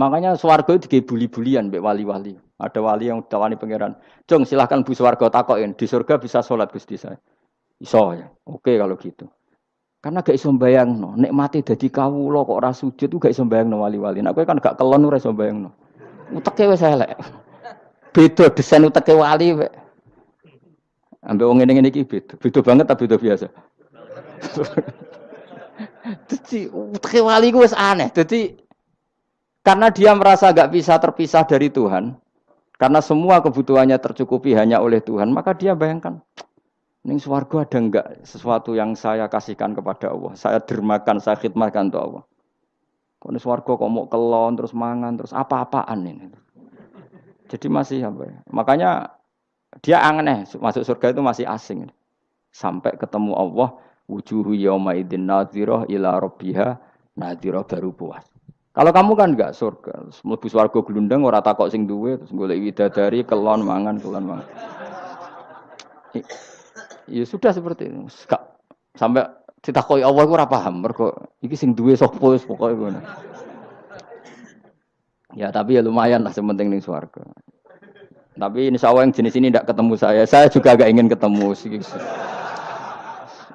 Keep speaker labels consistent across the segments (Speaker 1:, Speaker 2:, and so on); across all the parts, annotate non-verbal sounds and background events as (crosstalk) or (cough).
Speaker 1: Makanya swarga itu dibuli-bulian mbek wali-wali. Ada wali yang tawani pangeran. Cung silahkan bu swarga takokin di surga bisa sholat gusti saya. Iso ya. Oke kalau gitu. Karena gak iso bayang no. Nikmati jadi kawulo kok ora sujud gak iso bayang no wali-wali. Nah, kan gak kelon ora iso bayang no. Uteke wis elek. Beda desain uteke wali we. Ambek wong ngene-ngene iki beda. Beda banget tapi beda biasa. (laughs) Jadi uteke wali ku wis aneh. Jadi karena dia merasa gak bisa terpisah dari Tuhan, karena semua kebutuhannya tercukupi hanya oleh Tuhan, maka dia bayangkan, ini suarga ada enggak sesuatu yang saya kasihkan kepada Allah, saya dermakan, saya khidmatkan untuk Allah. Kalau suarga kok mau kelon, terus mangan, terus apa-apaan ini. Jadi masih apa ya? Makanya dia aneh, masuk surga itu masih asing. Sampai ketemu Allah, wujuhu yawma idin nadhirah ila rabbiha nadhirah baru puas. Kalau kamu kan enggak surga, mlebu swarga glundang ora takok sing duwe terus golek widadari kelon mangan kelon mangan. Ya sudah seperti itu. Sampai ditakoki Allah ora paham mergo iki sing duwe sapa wis pokoke ngono. Ya tapi ya lumayan lah sementing ning swarga. Tapi insya Allah yang jenis ini tidak ketemu saya. Saya juga agak ingin ketemu.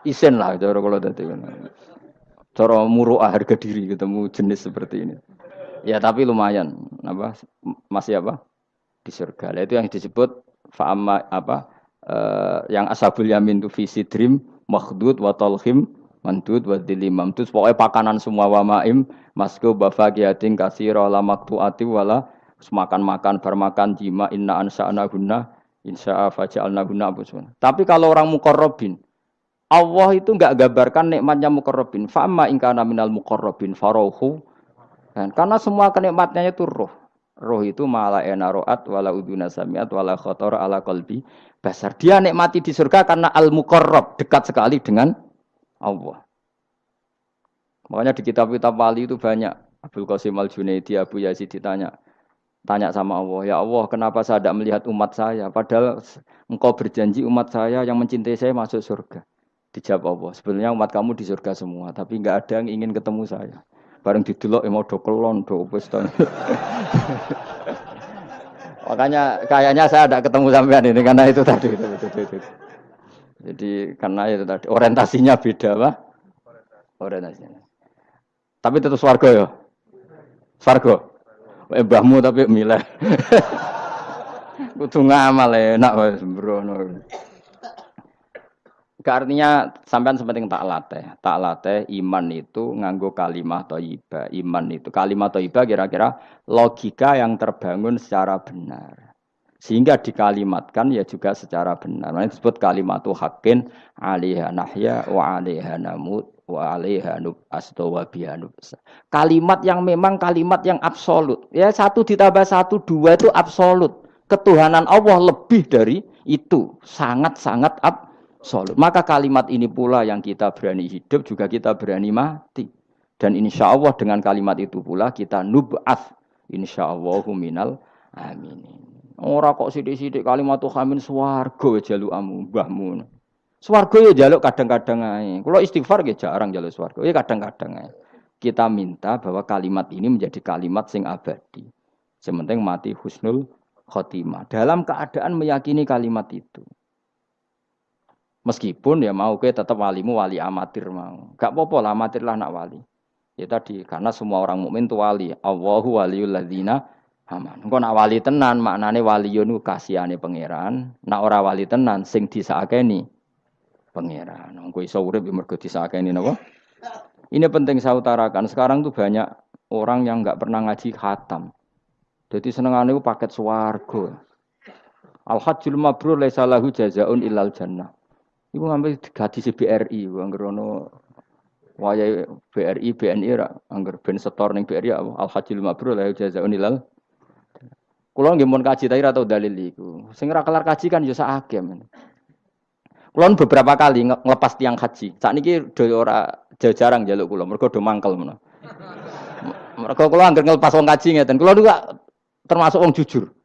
Speaker 1: Isen lah, kalau tadi cara muruah harga diri ketemu jenis seperti ini. Ya tapi lumayan. Apa? Masih apa? Di surga. Itu yang disebut fa'ama apa uh, yang ashabul yamin itu visi dream makhdud wa talhim mandud wa dilimam pokoknya pakanan semua wa maim masku bafagiatin kasira la maktuati wala makan-makan bermakan jima inna ansa'na guna insya'a faja'alna guna Tapi kalau orang mukorrobin Allah itu enggak gambarkan nikmatnya mukorrobin. Fa'amma ingkana minal mukorrobin farohu. Dan karena semua kenikmatnya itu roh. Roh itu malah enaroat wala uduna samiat wala khotor ala kolbi basar. Dia nikmati di surga karena al mukorrob dekat sekali dengan Allah. Makanya di kitab-kitab wali itu banyak. Abdul Qasim al Junaidi, Abu Yazid ditanya, tanya sama Allah, ya Allah, kenapa saya tidak melihat umat saya? Padahal engkau berjanji umat saya yang mencintai saya masuk surga. Dijawab Allah, sebenarnya umat kamu di surga semua, tapi nggak ada yang ingin ketemu saya. Bareng didelok ya mau dokelon, do (laughs) Makanya kayaknya saya ada ketemu sampean ini karena itu tadi. Jadi karena itu tadi orientasinya beda, Pak. Orientasinya. Tapi tetap swarga ya. Swarga. Eh mbahmu tapi milih. (laughs) Kudu ngamal enak wis Artinya sampean sepenting tak latih. Tak latih iman itu nganggo kalimat thayyibah. Iman itu kalimat thayyibah kira-kira logika yang terbangun secara benar. Sehingga dikalimatkan ya juga secara benar. Nah, disebut kalimat hakin alaiha nahya wa alaiha namut wa alaiha nub wa Kalimat yang memang kalimat yang absolut. Ya satu ditambah satu dua itu absolut. Ketuhanan Allah lebih dari itu. Sangat-sangat absolut absolut. Maka kalimat ini pula yang kita berani hidup juga kita berani mati. Dan insya Allah dengan kalimat itu pula kita nub'ath. Insya Allah minal amin. Orang kok sidik-sidik kalimat tuh amin swargo jaluk amu mbahmu. Swargo ya jaluk kadang-kadang aja. Kalau istighfar ya jarang jaluk swargo. Ya kadang-kadang aja. Kita minta bahwa kalimat ini menjadi kalimat sing abadi. Sementing mati husnul khotimah. Dalam keadaan meyakini kalimat itu. Meskipun ya mau ke tetap walimu wali amatir mau. Gak apa-apa lah amatir lah nak wali. Ya tadi karena semua orang mukmin itu wali. Allahu waliul ladzina aman. Engko nak wali tenan maknane waliyun kasihane pangeran. Nak ora wali tenan sing disakeni pangeran. Engko iso urip ya mergo disakeni napa? Ini penting saya utarakan. Sekarang tuh banyak orang yang nggak pernah ngaji khatam. Jadi senengane itu paket swarga. Al hajjul mabrur laisa lahu jazaun illal jannah. Iku ngambil gaji BRI, angger ono wayai BRI, BNI ra, angger ben setor ning BRI Al Hajjil Mabrur la jazaa'un ilal. Kulo nggih mun kaji tapi atau dalil iku. Sing ora kelar kaji kan ya sakake men. Kulo beberapa kali ngelepas tiang haji. Sakniki do ora jarang jaluk kulo, mergo do mangkel menawa. Mergo kulo angger ngelepas wong kaji ngeten. Kulo juga termasuk wong jujur.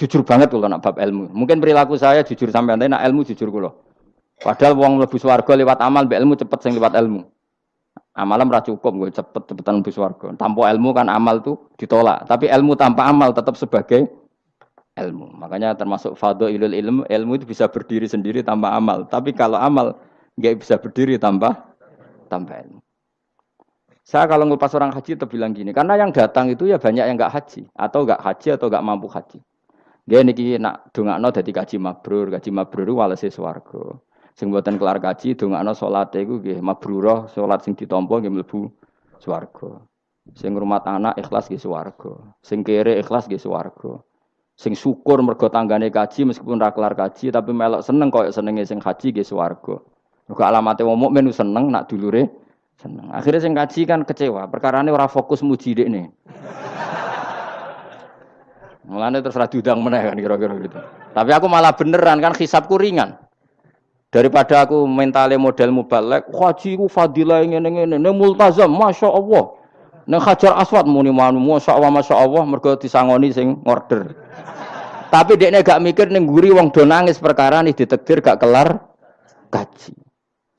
Speaker 1: Jujur banget kulo nak bab ilmu. Mungkin perilaku saya jujur sampai nanti nak ilmu jujur kulo. Padahal wong mlebu swarga lewat amal, mbek ilmu cepet sing lewat ilmu. Amalan ora cukup gue cepet-cepetan mlebu swarga. Tanpa ilmu kan amal tuh ditolak. Tapi ilmu tanpa amal tetap sebagai ilmu. Makanya termasuk ilul ilmu, ilmu itu bisa berdiri sendiri tanpa amal. Tapi kalau amal nggak bisa berdiri tanpa tanpa ilmu. Saya kalau ngelepas orang haji itu bilang gini, karena yang datang itu ya banyak yang nggak haji atau nggak haji atau nggak mampu haji. Dia niki nak dongakno dadi kaji mabrur, kaji mabrur walese swarga. Sing mboten kelar kaji dongakno salate iku nggih mabrurah, salat sing ditampa nggih mlebu swarga. Sing ngrumat anak ikhlas nggih swarga. Sing kere ikhlas nggih swarga. Sing syukur mergo tanggane kaji meskipun ra kelar kaji tapi melok seneng koyo senenge sing haji nggih swarga. Mergo alamate wong mukmin seneng nak dulure seneng. Akhirnya sing kaji kan kecewa, perkara ini orang fokus muji nih. Mulane terus ra diundang meneh kan kira-kira gitu. Tapi aku malah beneran kan hisapku ringan. Daripada aku mentale model mubalek, haji ku fadilah ngene ngene, ne multazam, masya Allah. Neng hajar aswad muni manu, masya Allah, masya Allah, mergo disangoni sing order. Tapi dekne gak mikir neng guri wong do nangis perkara nih ditekdir gak kelar kaji.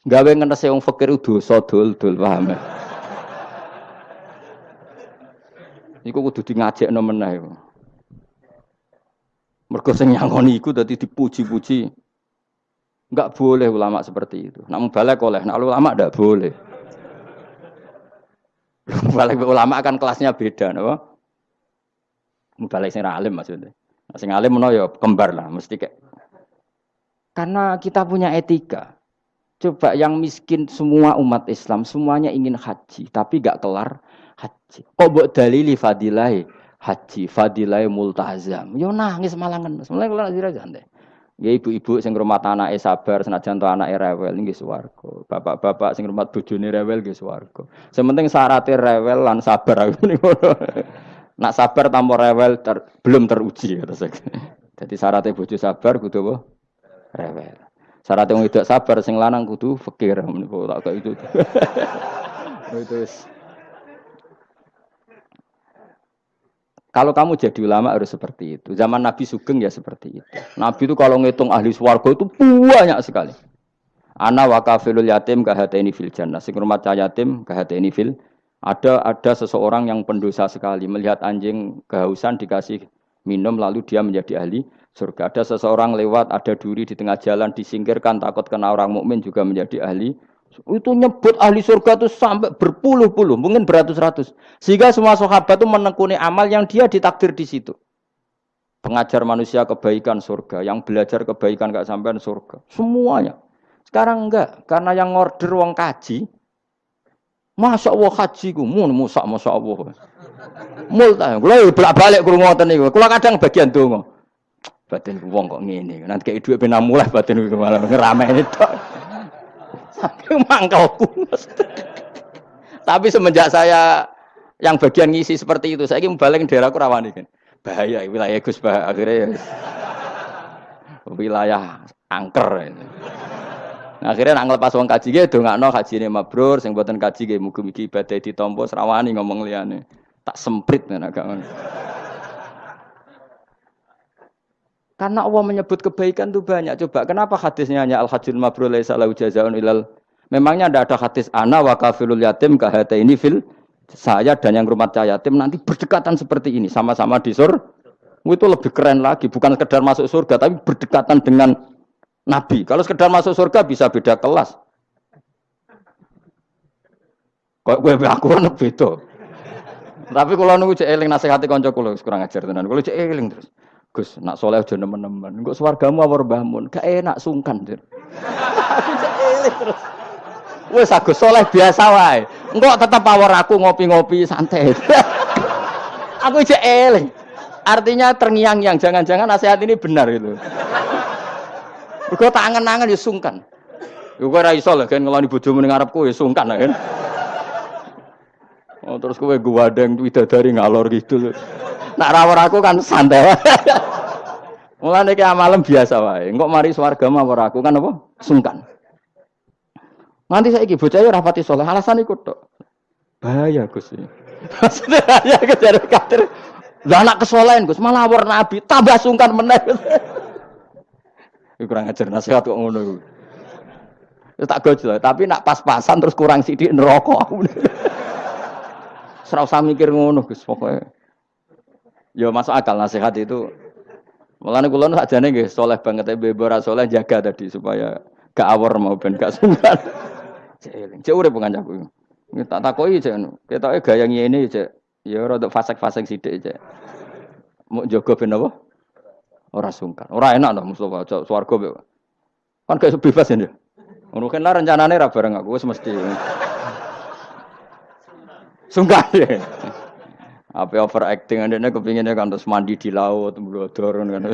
Speaker 1: Gawe ngenese wong fakir dosa dul-dul paham. Ya? Iku kudu di ngajekno meneh. Mergo sing nyangoni iku dadi dipuji-puji. Enggak boleh ulama seperti itu. Nak balik oleh, nak ulama enggak boleh. Balik ulama kan kelasnya beda, napa? Balik sing alim maksudnya. Nah, sing alim menawa ya kembar lah, mesti kayak karena kita punya etika. Coba yang miskin semua umat Islam semuanya ingin haji, tapi gak kelar haji. Kok buat dalili fadilai haji, fadilai multazam. Yo nangis malah ngenes. Mulai kelar haji deh. Ya ibu-ibu sing rumah tanah sabar senajan to anak rewel nggih swarga. Bapak-bapak sing rumah bojone rewel nggih swarga. Sementing syaratnya rewel lan sabar aku niku. Nak sabar tanpa rewel ter, belum teruji kata saya. Jadi syaratnya bojo sabar kudu apa? Rewel. Syarat yang tidak sabar sing lanang kudu fakir menika tak itu. (laughs) itu. Kalau kamu jadi ulama harus seperti itu. Zaman Nabi Sugeng ya seperti itu. Nabi itu kalau ngitung ahli swarga itu banyak sekali. Ana wa kafilul yatim ini fil jannah. Sing rumah yatim ini fil ada ada seseorang yang pendosa sekali melihat anjing kehausan dikasih minum lalu dia menjadi ahli surga. Ada seseorang lewat, ada duri di tengah jalan disingkirkan takut kena orang mukmin juga menjadi ahli. Itu nyebut ahli surga itu sampai berpuluh-puluh, mungkin beratus-ratus. Sehingga semua sahabat itu menekuni amal yang dia ditakdir di situ. Pengajar manusia kebaikan surga, yang belajar kebaikan gak sampai surga. Semuanya. Sekarang enggak, karena yang order wong kaji, Masya Allah haji ku, mun musak Masya Allah. Multa, kalau bolak balik kurung ngoten niku. Kalau kadang bagian dongo batin wong kok ngene. Nanti kayak duit pena mulai batin ku malah ngerameni tok. Saking mangkelku. Tapi semenjak saya yang bagian ngisi seperti itu, saya ingin balik daerahku rawani kan. Bahaya wilayah Gus bah akhirnya ya. wilayah angker ini. Nah, akhirnya nak ngelepas wong kaji ge dongakno kajine mabrur sing buatan kaji ge mugi-mugi ibadah ditampa serawani ngomong liyane. Tak semprit nek gak Karena Allah menyebut kebaikan itu banyak. Coba kenapa hadisnya hanya al hajjul mabrur laisa lahu jazaun ilal? Memangnya ada ada hadis ana wa kafilul yatim kahata ini fil saya dan yang rumah yatim. Nanti berdekatan seperti ini sama-sama di sur itu lebih keren lagi. Bukan sekedar masuk surga tapi berdekatan dengan nabi. Kalau sekedar masuk surga bisa beda kelas. Kok gue aku kan beda. Tapi kalau nunggu cek eling nasihati konco kulo kurang ajar tenan. Kalau cek eling terus Gus, nak soleh aja nemen-nemen. Engko swargamu apa mbahmu? Gak enak sungkan, aku cek terus. Wes aku soleh biasa wae. Engko tetep power aku ngopi-ngopi santai. (laughs) aku cek. Artinya terngiang-ngiang, jangan-jangan nasihat ini benar itu. Mergo tangan-tangan ya sungkan. Kowe ora iso lho kan ngeloni bojomu ning ngarepku ya sungkan kan. (laughs) Oh, terus kowe guwadeng widadari ngalor gitu. Nak rawar aku kan santai. (laughs) Mulane ki amalem biasa wae. Engko mari swarga mawar aku kan apa? Sungkan. Nanti saya ibu bocah ora pati saleh, alasan iku tok. Bahaya Gus. Maksudnya bahaya kejar kader. Lah anak kesolehan Gus, malah war nabi, tambah sungkan meneh. Kurang ajar nasihat kok ngono. Terus tak gojol, tapi nak pas-pasan terus kurang sidik neraka aku. (laughs) Serau usah mikir ngono Gus pokoknya. Ya masuk akal nasihat itu. Mulane kula sakjane nggih soleh banget tapi ora soleh jaga tadi supaya gak awor mau ben gak sungkan. (laughs) Cek cek urip kancaku. Tak takoki cek ketoke gaya ngene cek. Ya rada fasek-fasek sithik cek. Mau jaga ben apa? Ora sungkan. Ora enak to Mustofa cok swarga Kan gak bebas ya. Ngono kan rencanane ra bareng aku wis mesti. (laughs) Sungkan ya. Apa overacting anda kepinginnya kan terus mandi di laut, dorong kan. (laughs)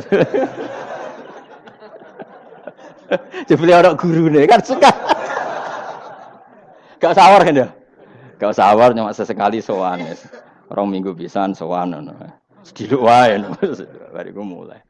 Speaker 1: Jadi orang guru nih kan suka. Gak sawar kan ya? Gak sawar cuma sesekali sowan. Orang minggu pisan sowan. Sediluk wae. Bariku mulai.